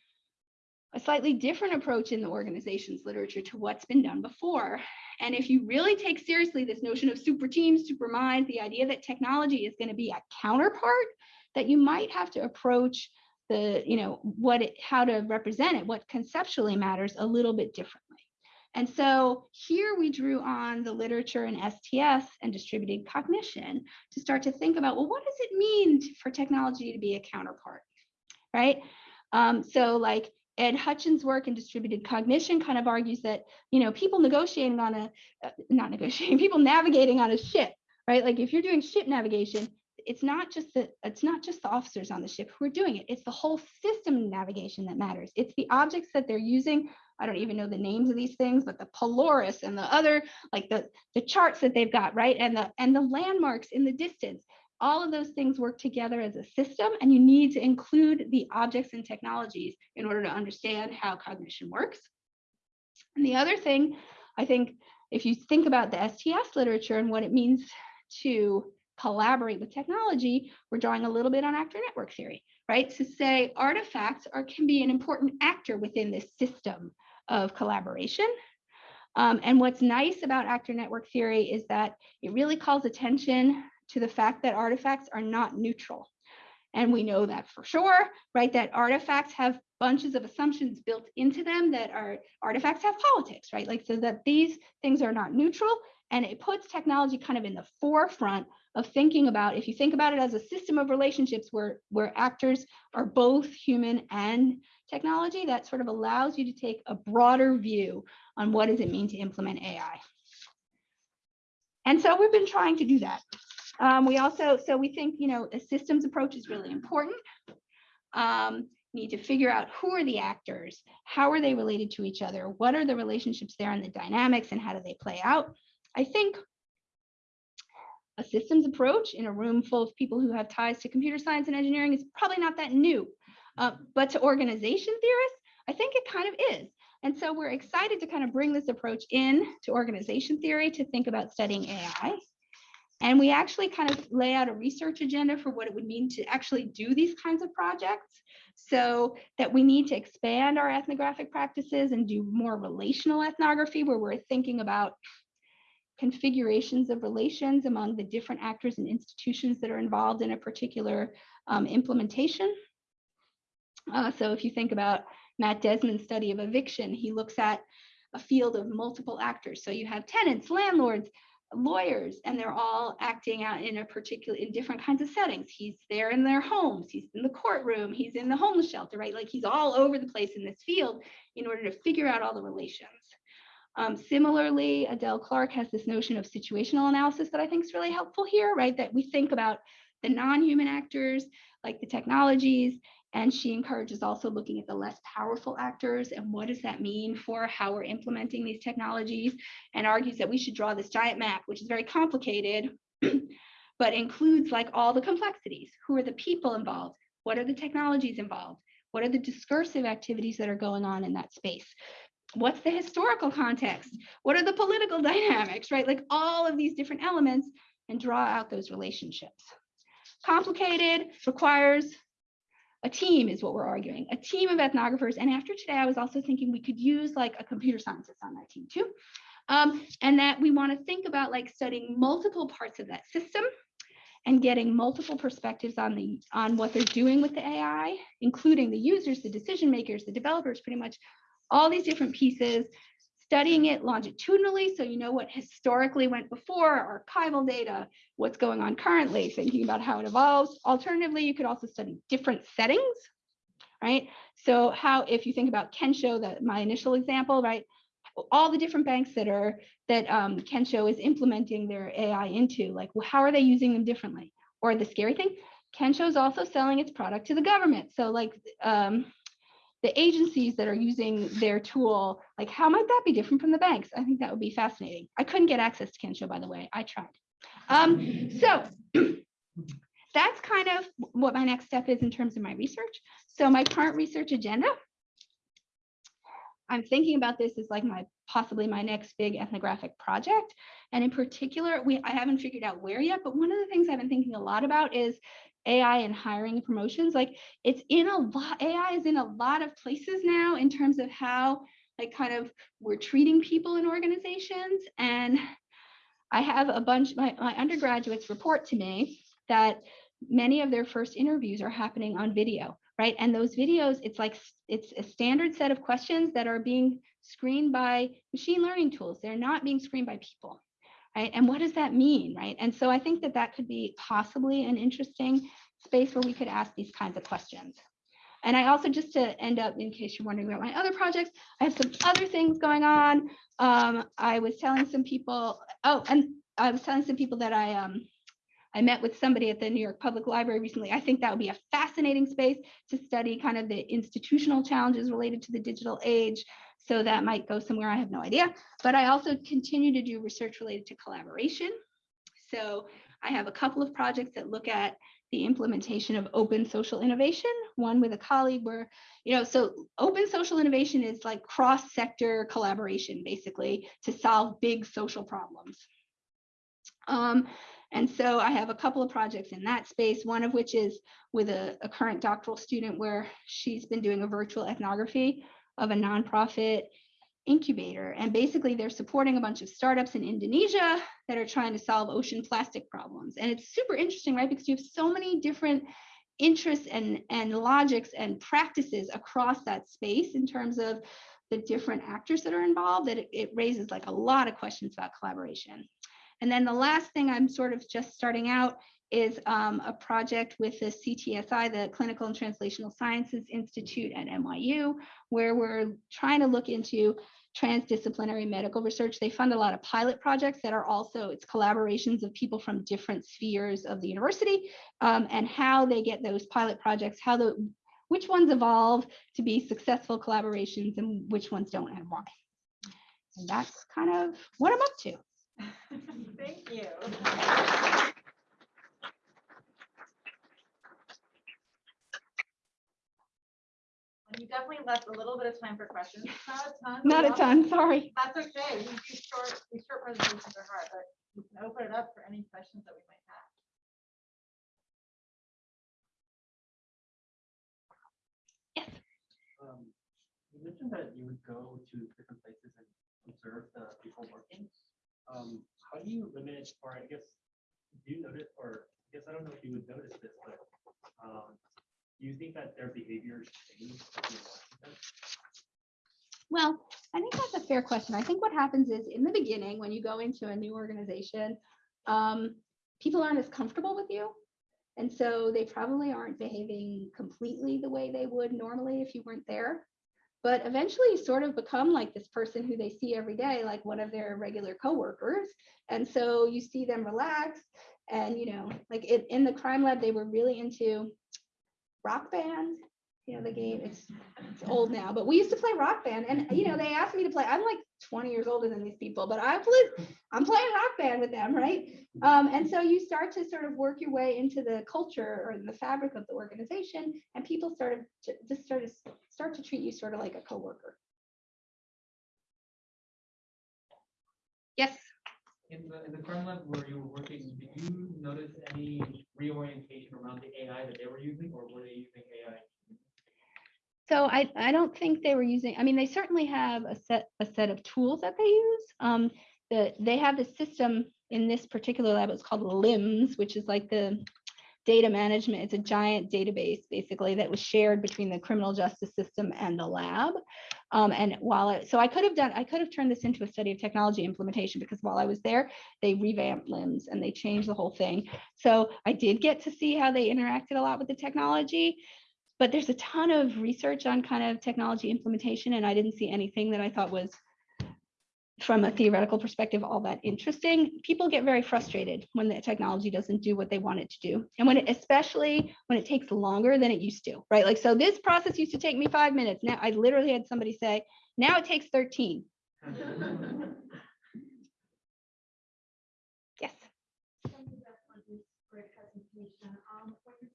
a slightly different approach in the organization's literature to what's been done before. And if you really take seriously this notion of super teams, super minds, the idea that technology is going to be a counterpart, that you might have to approach the, you know, what it, how to represent it, what conceptually matters a little bit differently. And so here we drew on the literature in STS and distributed cognition to start to think about, well, what does it mean for technology to be a counterpart, right? Um, so like Ed Hutchins' work in distributed cognition kind of argues that, you know, people negotiating on a, uh, not negotiating, people navigating on a ship, right? Like if you're doing ship navigation, it's not just the it's not just the officers on the ship who are doing it. It's the whole system navigation that matters. It's the objects that they're using. I don't even know the names of these things, but the Polaris and the other, like the the charts that they've got, right? And the and the landmarks in the distance all of those things work together as a system and you need to include the objects and technologies in order to understand how cognition works. And the other thing, I think, if you think about the STS literature and what it means to collaborate with technology, we're drawing a little bit on actor network theory, right? To say artifacts are can be an important actor within this system of collaboration. Um, and what's nice about actor network theory is that it really calls attention to the fact that artifacts are not neutral. And we know that for sure, right? That artifacts have bunches of assumptions built into them that are artifacts have politics, right? Like so that these things are not neutral and it puts technology kind of in the forefront of thinking about if you think about it as a system of relationships where where actors are both human and technology that sort of allows you to take a broader view on what does it mean to implement AI. And so we've been trying to do that. Um, we also, so we think, you know, a systems approach is really important. Um, need to figure out who are the actors, how are they related to each other, what are the relationships there and the dynamics and how do they play out. I think a systems approach in a room full of people who have ties to computer science and engineering is probably not that new. Uh, but to organization theorists, I think it kind of is. And so we're excited to kind of bring this approach in to organization theory to think about studying AI. And we actually kind of lay out a research agenda for what it would mean to actually do these kinds of projects. So that we need to expand our ethnographic practices and do more relational ethnography where we're thinking about configurations of relations among the different actors and institutions that are involved in a particular um, implementation. Uh, so if you think about Matt Desmond's study of eviction, he looks at a field of multiple actors. So you have tenants, landlords, lawyers, and they're all acting out in a particular, in different kinds of settings. He's there in their homes, he's in the courtroom, he's in the homeless shelter, right? Like he's all over the place in this field in order to figure out all the relations. Um, similarly, Adele Clarke has this notion of situational analysis that I think is really helpful here, right? That we think about the non-human actors, like the technologies, and she encourages also looking at the less powerful actors and what does that mean for how we're implementing these technologies and argues that we should draw this giant map, which is very complicated, but includes like all the complexities. Who are the people involved? What are the technologies involved? What are the discursive activities that are going on in that space? What's the historical context? What are the political dynamics, right? Like all of these different elements and draw out those relationships. Complicated, requires a team is what we're arguing, a team of ethnographers. And after today, I was also thinking we could use like a computer scientist on that team too. Um, and that we want to think about like studying multiple parts of that system and getting multiple perspectives on the on what they're doing with the AI, including the users, the decision makers, the developers, pretty much all these different pieces, studying it longitudinally so you know what historically went before, archival data, what's going on currently, thinking about how it evolves. Alternatively, you could also study different settings, right? So how, if you think about Kensho, that my initial example, right? All the different banks that are, that um, Kensho is implementing their AI into, like, well, how are they using them differently? Or the scary thing, Kensho is also selling its product to the government. So like, um, the agencies that are using their tool, like how might that be different from the banks? I think that would be fascinating. I couldn't get access to Kensho, by the way, I tried. Um, so that's kind of what my next step is in terms of my research. So my current research agenda, I'm thinking about this as like my possibly my next big ethnographic project. And in particular, we I haven't figured out where yet, but one of the things I've been thinking a lot about is AI and hiring promotions. Like it's in a lot, AI is in a lot of places now in terms of how like kind of we're treating people in organizations. And I have a bunch, my, my undergraduates report to me that many of their first interviews are happening on video, right? And those videos, it's like, it's a standard set of questions that are being screened by machine learning tools. They're not being screened by people right? And what does that mean, right? And so I think that that could be possibly an interesting space where we could ask these kinds of questions. And I also, just to end up, in case you're wondering about my other projects, I have some other things going on. Um, I was telling some people, oh, and I was telling some people that I um, I met with somebody at the New York Public Library recently. I think that would be a fascinating space to study kind of the institutional challenges related to the digital age. So that might go somewhere, I have no idea. But I also continue to do research related to collaboration. So I have a couple of projects that look at the implementation of open social innovation, one with a colleague where, you know, so open social innovation is like cross-sector collaboration, basically, to solve big social problems. Um, And so I have a couple of projects in that space, one of which is with a, a current doctoral student where she's been doing a virtual ethnography of a nonprofit incubator. And basically they're supporting a bunch of startups in Indonesia that are trying to solve ocean plastic problems. And it's super interesting, right? Because you have so many different interests and, and logics and practices across that space in terms of the different actors that are involved that it, it raises like a lot of questions about collaboration. And then the last thing I'm sort of just starting out is um, a project with the CTSI, the Clinical and Translational Sciences Institute at NYU, where we're trying to look into transdisciplinary medical research. They fund a lot of pilot projects that are also, it's collaborations of people from different spheres of the university um, and how they get those pilot projects, how the, which ones evolve to be successful collaborations and which ones don't and why. And that's kind of what I'm up to. Thank you. You definitely left a little bit of time for questions, not a ton. Not a ton, sorry. That's okay. We do short, these short presentations are hard, but we can open it up for any questions that we might have. Um, you mentioned that you would go to different places and observe the people working. Um, how do you limit, or I guess, do you notice, or I guess I don't know if you would notice this, but um, do you think that their behaviors change? as you're watching them? Well, I think that's a fair question. I think what happens is in the beginning, when you go into a new organization, um, people aren't as comfortable with you. And so they probably aren't behaving completely the way they would normally if you weren't there. But eventually you sort of become like this person who they see every day, like one of their regular coworkers. And so you see them relax and, you know, like in, in the crime lab, they were really into rock band, you know, the game, it's, it's old now, but we used to play rock band and, you know, they asked me to play, I'm like 20 years older than these people, but I played, I'm playing rock band with them, right? Um, and so you start to sort of work your way into the culture or the fabric of the organization and people started to just sort of start to treat you sort of like a coworker. Yes, In the, in the crime lab where you were working, did you notice any reorientation around the AI that they were using, or were they using AI? so I, I don't think they were using, I mean, they certainly have a set, a set of tools that they use. Um, the, they have the system in this particular lab, it's called LIMS, which is like the data management. It's a giant database basically that was shared between the criminal justice system and the lab. Um, and while I, so I could have done, I could have turned this into a study of technology implementation because while I was there, they revamped LIMS and they changed the whole thing. So I did get to see how they interacted a lot with the technology. But there's a ton of research on kind of technology implementation, and I didn't see anything that I thought was from a theoretical perspective, all that interesting. People get very frustrated when the technology doesn't do what they want it to do. And when it, especially when it takes longer than it used to, right? Like, so this process used to take me five minutes. Now I literally had somebody say, now it takes 13. Yes. Thank you, Beth, for this great presentation. Um, when you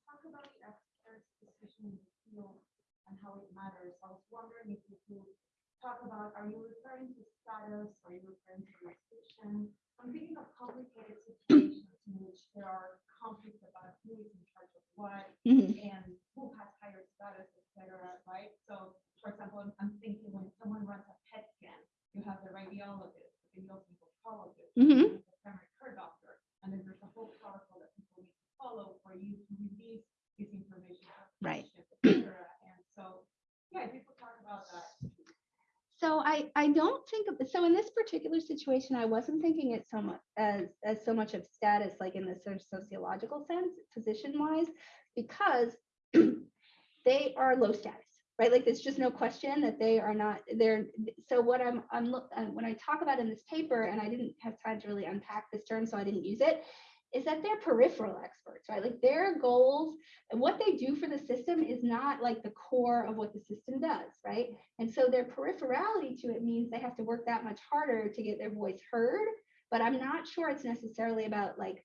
talk about the experts' decision in the field and how it matters, I was wondering if you could talk about, are you referring to status, are you referring to jurisdiction? I'm thinking of complicated situations in which there are conflicts about who is in charge of what Mhm. and who has higher status, etc. right? So, for example, I'm, I'm thinking when someone runs a PET scan, you have the radiologist, the radiologist, Mhm. the primary care doctor, and then there's a whole protocol that people need to follow for you to release this information. Right. patients, et cetera. And so, yeah, could talk about that. So I, I don't think of, so in this particular situation, I wasn't thinking it so much as, as so much of status, like in the sort of sociological sense, position wise, because they are low status, right? Like there's just no question that they are not, they're, so what I'm, I'm, uh, when I talk about in this paper, and I didn't have time to really unpack this term, so I didn't use it, is that they're peripheral experts, right? Like their goals and what they do for the system is not like the core of what the system does, right? And so their peripherality to it means they have to work that much harder to get their voice heard. But I'm not sure it's necessarily about like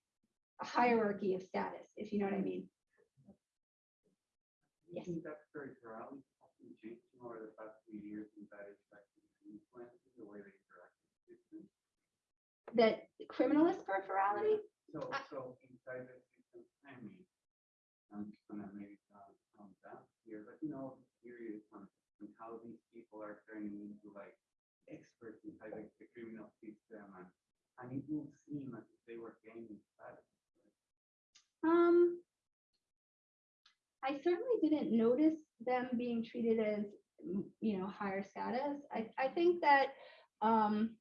a hierarchy of status, if you know what I mean. You Yes. think that peripherality often changed over the past few years and that it's the way they interact with systems? That criminalist peripherality, So, so inside the system, I mean, I'm gonna maybe calm, calm down here, but you know, curious on, on how these people are turning into like experts inside like the criminal system and, and it will seem as if they were gaining status. Um, I certainly didn't notice them being treated as, you know, higher status. I, I think that, um,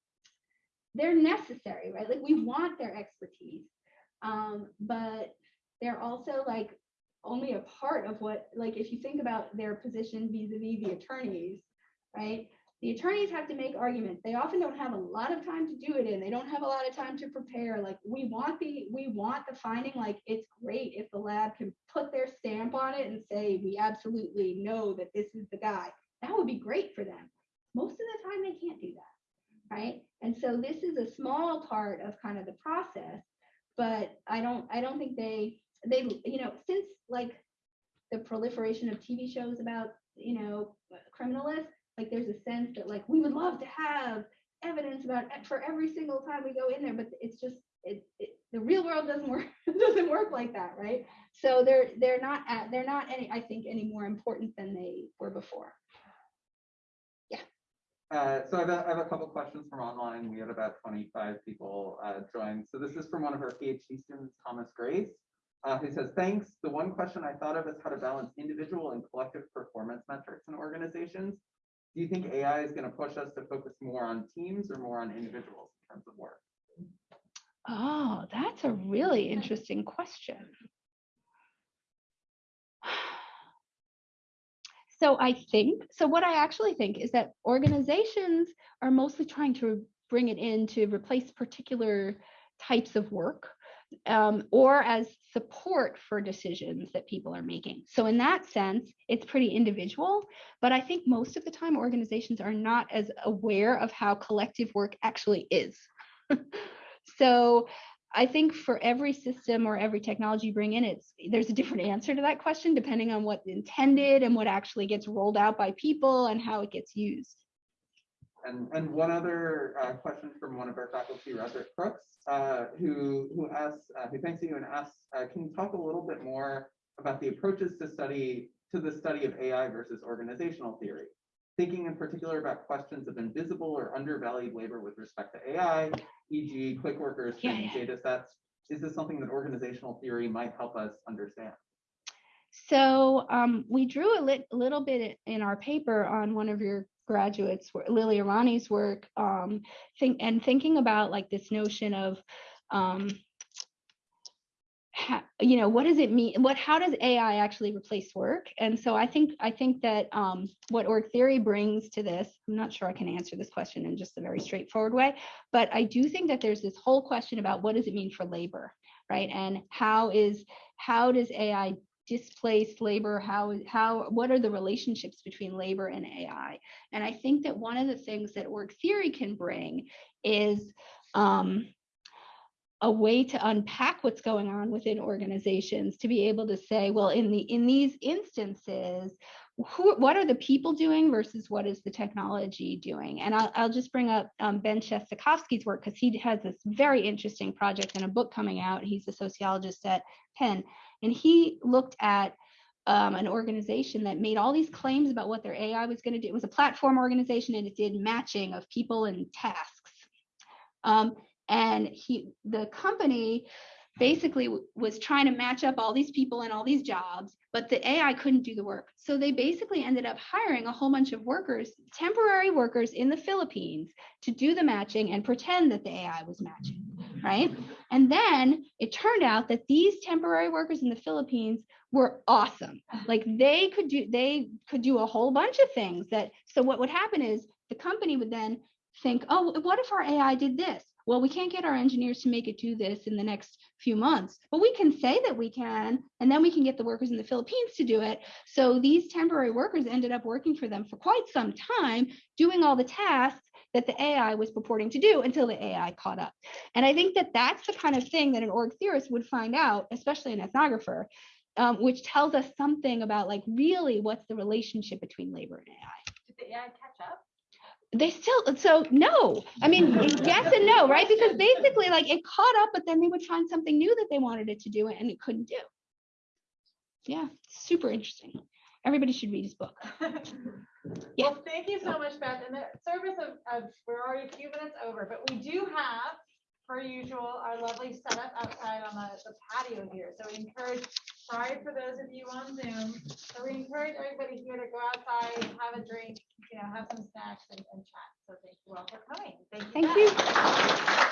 they're necessary, right? Like, we want their expertise. Um, but they're also like only a part of what, like, if you think about their position vis-a-vis the attorneys, right? The attorneys have to make arguments. They often don't have a lot of time to do it in. They don't have a lot of time to prepare. Like, we want the, we want the finding, like, it's great if the lab can put their stamp on it and say, we absolutely know that this is the guy. That would be great for them. Most of the time, they can't do that, right? And so this is a small part of kind of the process, but I don't, I don't think they, they, you know, since like the proliferation of TV shows about, you know, criminalists, like there's a sense that like we would love to have evidence about for every single time we go in there, but it's just it, it the real world doesn't work doesn't work like that, right? So they're they're not at, they're not any I think any more important than they were before. Uh, so I have, a, I have a couple questions from online. We had about 25 people uh, join. So this is from one of our PhD students, Thomas Grace, uh, who says, thanks. The one question I thought of is how to balance individual and collective performance metrics in organizations. Do you think AI is going to push us to focus more on teams or more on individuals in terms of work? Oh, that's a really interesting question. So I think, so what I actually think is that organizations are mostly trying to bring it in to replace particular types of work um, or as support for decisions that people are making. So in that sense, it's pretty individual, but I think most of the time organizations are not as aware of how collective work actually is. so I think for every system or every technology you bring in, it's there's a different answer to that question depending on what's intended and what actually gets rolled out by people and how it gets used. And, and one other uh, question from one of our faculty, Roderic Crooks, uh, who, who asks, uh, who thanks you and asks, uh, can you talk a little bit more about the approaches to study, to the study of AI versus organizational theory? Thinking in particular about questions of invisible or undervalued labor with respect to AI, e.g. click workers, Yeah, training yeah. data sets. Is this something that organizational theory might help us understand? So um, we drew a lit, little bit in our paper on one of your graduates, Lilly Irani's work, um, think, and thinking about like this notion of, um, you know, what does it mean? What, how does AI actually replace work? And so I think, I think that um, what org theory brings to this, I'm not sure I can answer this question in just a very straightforward way, but I do think that there's this whole question about what does it mean for labor, right? And how is, how does AI displace labor how how what are the relationships between labor and ai and i think that one of the things that org theory can bring is um, a way to unpack what's going on within organizations to be able to say well in the in these instances who what are the people doing versus what is the technology doing and i'll, I'll just bring up um, ben Shestakofsky's work because he has this very interesting project and a book coming out he's a sociologist at penn and he looked at um, an organization that made all these claims about what their AI was going to do. It was a platform organization and it did matching of people and tasks. Um, and he, the company basically was trying to match up all these people and all these jobs, but the AI couldn't do the work. So they basically ended up hiring a whole bunch of workers, temporary workers in the Philippines to do the matching and pretend that the AI was matching, right? And then it turned out that these temporary workers in the Philippines were awesome. Like they could do they could do a whole bunch of things that so what would happen is the company would then think, "Oh, what if our AI did this?" Well, we can't get our engineers to make it do this in the next few months, but we can say that we can, and then we can get the workers in the Philippines to do it. So these temporary workers ended up working for them for quite some time, doing all the tasks that the AI was purporting to do until the AI caught up. And I think that that's the kind of thing that an org theorist would find out, especially an ethnographer, um, which tells us something about like really what's the relationship between labor and AI. Did the AI catch up? They still, so no, I mean, yes and no, right? Because basically like it caught up, but then they would find something new that they wanted it to do and it couldn't do. Yeah, super interesting. Everybody should read his book. Yeah. Well, thank you so oh. much, Beth. In the service of, of, we're already a few minutes over, but we do have, per usual, our lovely setup outside on the the patio here. So we encourage, sorry for those of you on Zoom, so we encourage everybody here to go outside, have a drink, you know, have some snacks and, and chat. So thank you all for coming. Thank you. Thank you.